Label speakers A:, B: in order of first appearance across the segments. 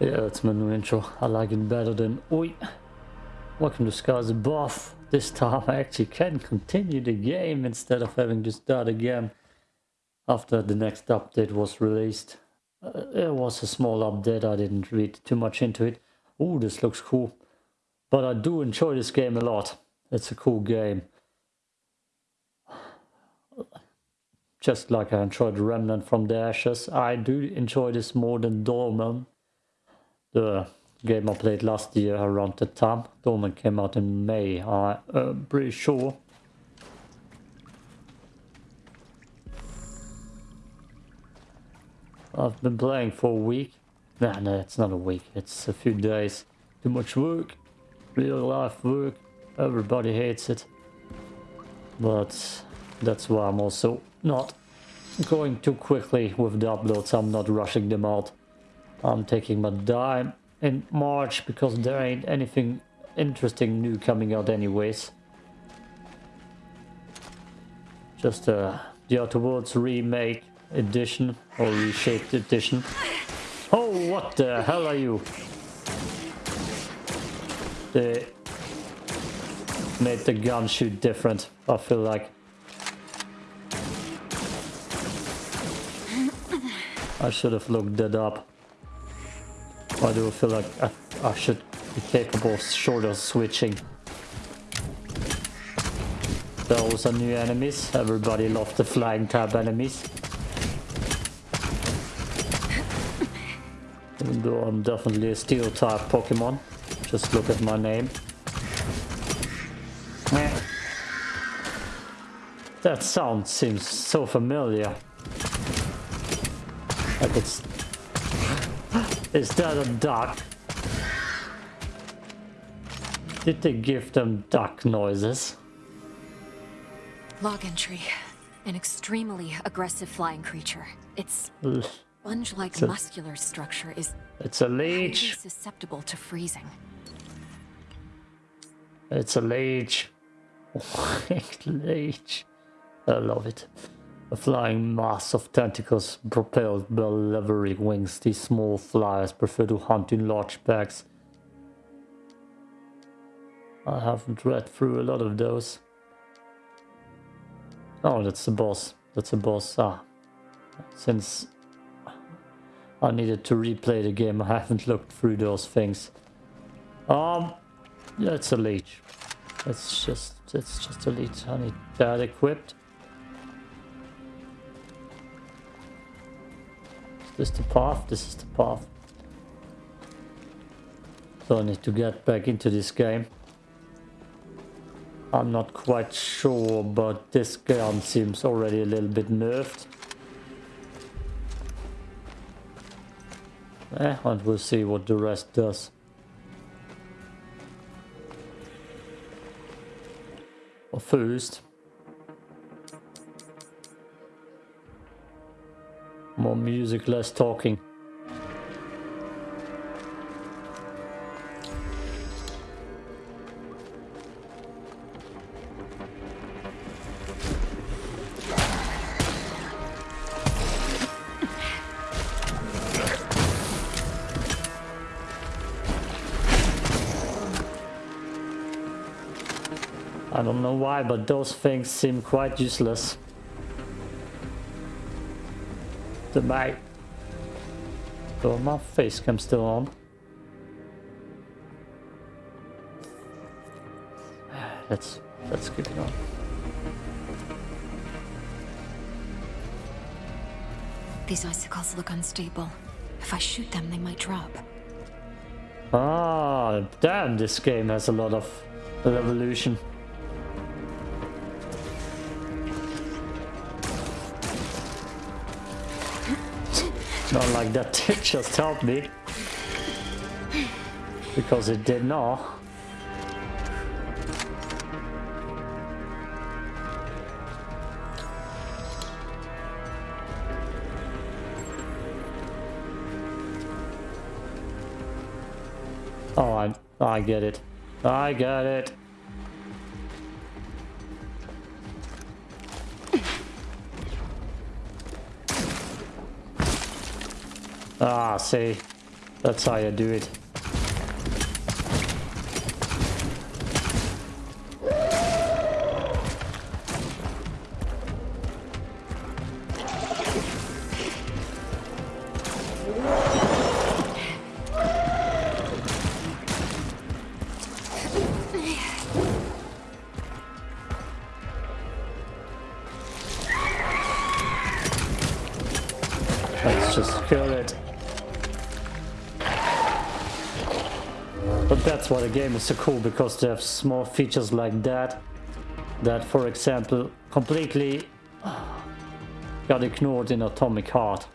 A: Yeah, that's my new intro. I like it better than Oi. Welcome to Scars Above. This time I actually can continue the game instead of having to start again after the next update was released. Uh, it was a small update, I didn't read too much into it. Oh, this looks cool. But I do enjoy this game a lot. It's a cool game. Just like I enjoyed Remnant from the Ashes, I do enjoy this more than Dolmen the game I played last year around the time. Dolmen came out in May, I'm uh, pretty sure. I've been playing for a week. Nah, no, it's not a week. It's a few days. Too much work. Real life work. Everybody hates it. But that's why I'm also not going too quickly with the uploads. I'm not rushing them out. I'm taking my dime in March because there ain't anything interesting new coming out anyways. Just uh, the Outer Worlds remake edition or reshaped edition. Oh, what the hell are you? They made the gun shoot different, I feel like. I should have looked that up. I do feel like I, I should be capable of shorter switching. Those are new enemies. Everybody loves the flying tab enemies. Even though I'm definitely a steel type Pokemon. Just look at my name. That sound seems so familiar. Is that a duck? Did they give them duck noises?
B: Log entry. An extremely aggressive flying creature. Its sponge-like muscular structure is
A: it's a leech.
B: susceptible to freezing.
A: It's a leech. leech. I love it. A flying mass of tentacles propelled by leathery wings, these small flyers prefer to hunt in large packs. I haven't read through a lot of those. Oh, that's the boss. That's a boss. Ah, since I needed to replay the game, I haven't looked through those things. Um, yeah, it's a leech. It's just, it's just a leech. I need that equipped. This is the path? This is the path. So I need to get back into this game. I'm not quite sure, but this gun seems already a little bit nerfed. Eh, and we'll see what the rest does. Well, first, More music, less talking. I don't know why, but those things seem quite useless. The mic. So my face cam still on. Let's let's keep it on.
B: These icicles look unstable. If I shoot them, they might drop.
A: Ah, damn, this game has a lot of evolution. Not like that tip just helped me. Because it did not. Oh, I, I get it. I got it. Ah, see. That's how you do it. Let's just kill it. That's why the game is so cool, because they have small features like that, that for example, completely got ignored in Atomic Heart.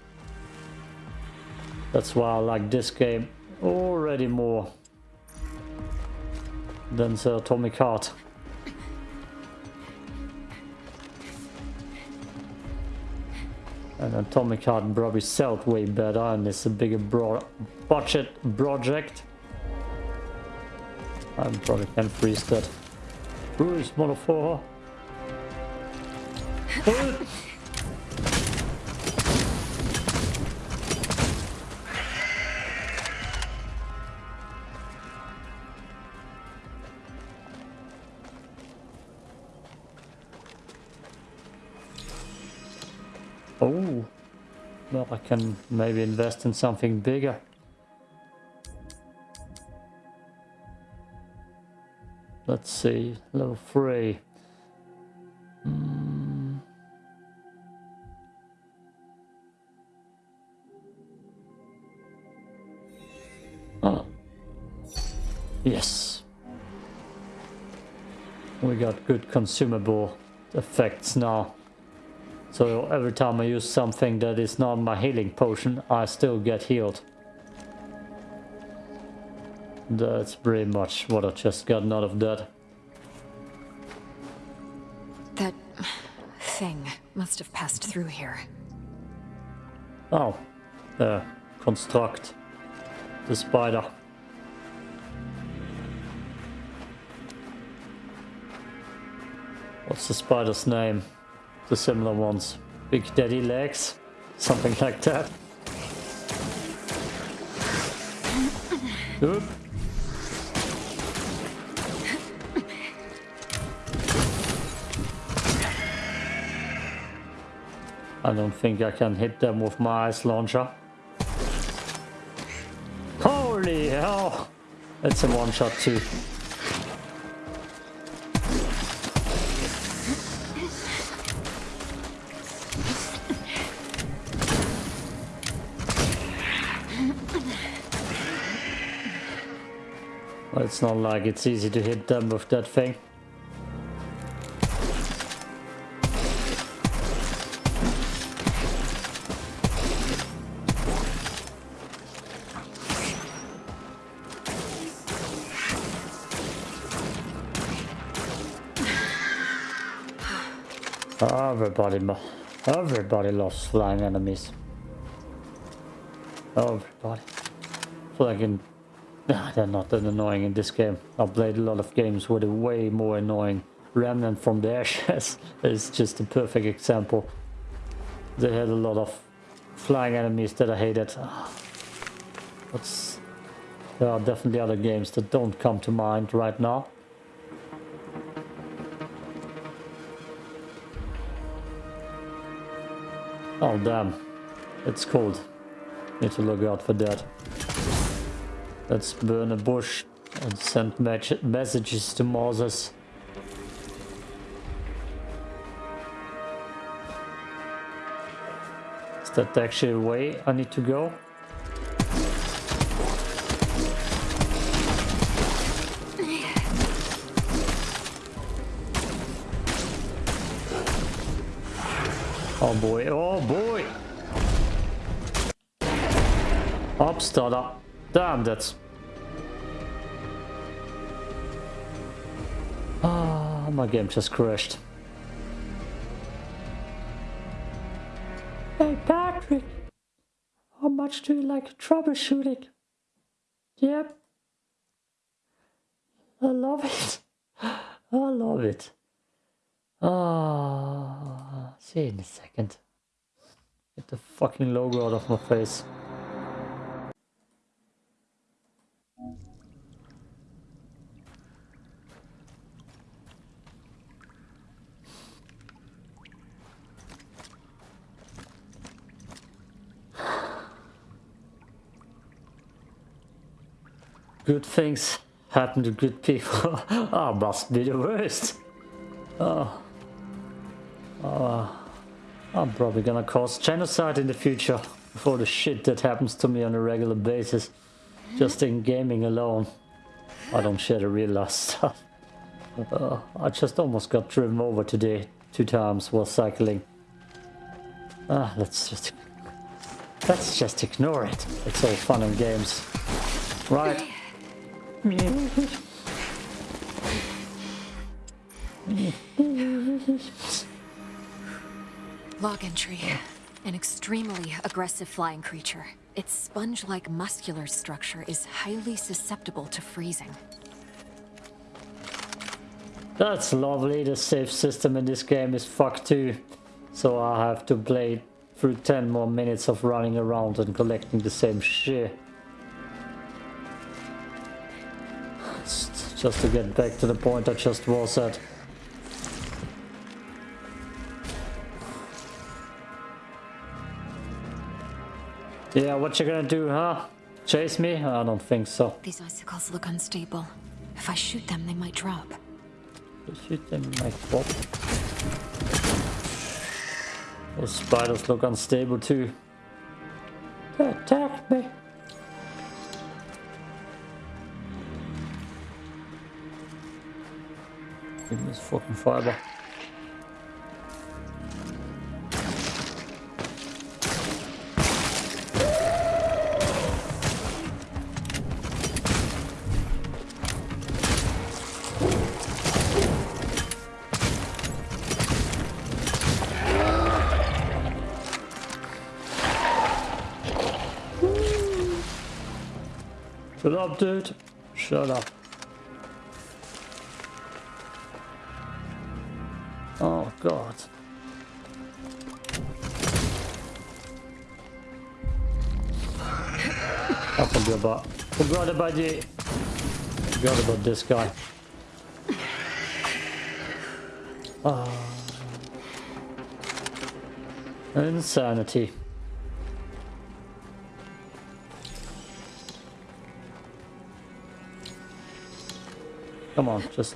A: That's why I like this game already more than the Atomic Heart. And Atomic Heart probably sold way better and it's a bigger bro budget project. I probably can freeze that. Bruce, motherfucker. Oh, well, I can maybe invest in something bigger. Let's see, level 3. Mm. Oh. Yes. We got good consumable effects now. So every time I use something that is not my healing potion, I still get healed. That's pretty much what I just got out of that.
B: That thing must have passed through here.
A: Oh, the construct. The spider. What's the spider's name? The similar ones. Big daddy legs? Something like that. Oop. I don't think I can hit them with my ice launcher. Holy hell! It's a one shot too. It's not like it's easy to hit them with that thing. Everybody, everybody loves flying enemies. Everybody. Flying, they're not that annoying in this game. I've played a lot of games with they're way more annoying. Remnant from the Ashes is just a perfect example. They had a lot of flying enemies that I hated. Ah, but there are definitely other games that don't come to mind right now. Oh damn, it's cold. Need to look out for that. Let's burn a bush and send messages to Moses. Is that actually a way I need to go? Oh boy, oh boy! Up. Damn, that's... Ah, my game just crashed. Hey Patrick! How much do you like troubleshooting? Yep. I love it. I love it. Ah, see in a second. Get the fucking logo out of my face. Good things happen to good people. I must be the worst. Oh. Oh. I'm probably gonna cause genocide in the future for the shit that happens to me on a regular basis. Just in gaming alone. I don't share the real life stuff. Uh, I just almost got driven over today two times while cycling. Ah, let's just let's just ignore it. It's all fun and games, right?
B: Log entry. An extremely aggressive flying creature. Its sponge-like muscular structure is highly susceptible to freezing.
A: That's lovely. The save system in this game is fucked too. So I have to play through 10 more minutes of running around and collecting the same shit. Just to get back to the point I just was at. Yeah, what you gonna do, huh? Chase me? I don't think so.
B: These icicles look unstable. If I shoot them, they might drop
A: shoot them like what? Those spiders look unstable too. They attacked me. Give me this fucking fiber. Shut up, dude. Shut up. Oh, God. I forgot about, forgot about you. Forgot about this guy. Oh. Insanity. Come on, just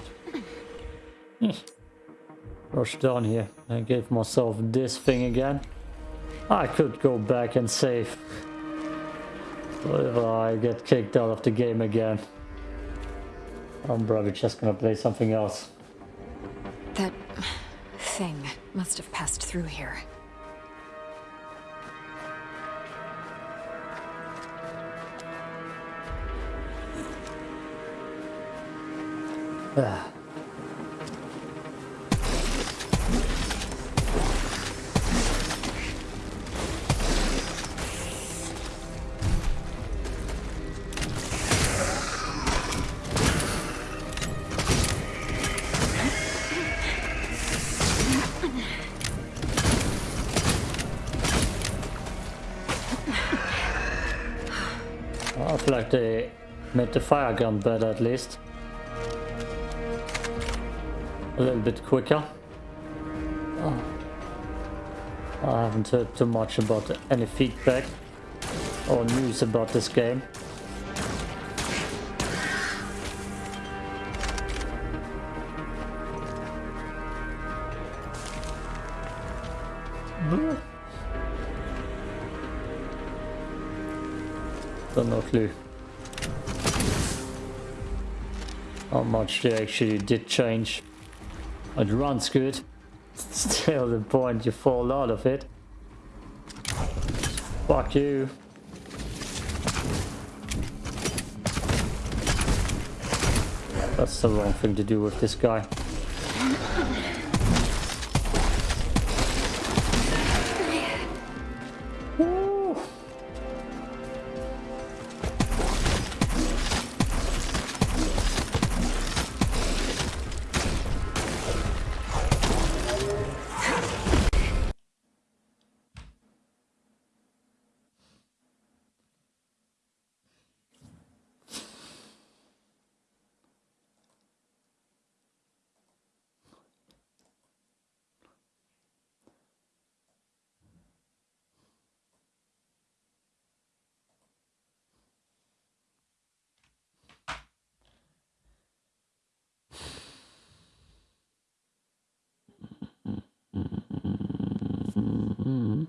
A: rush down here. I gave myself this thing again. I could go back and save. But if I get kicked out of the game again, I'm probably just gonna play something else.
B: That thing must have passed through here.
A: I feel like they made the fire gun better at least a little bit quicker. Oh. I haven't heard too much about any feedback or news about this game. Hmm. Got no clue how much they actually did change. It runs good. Still the point you fall out of it. Fuck you. That's the wrong thing to do with this guy. Mm-hmm.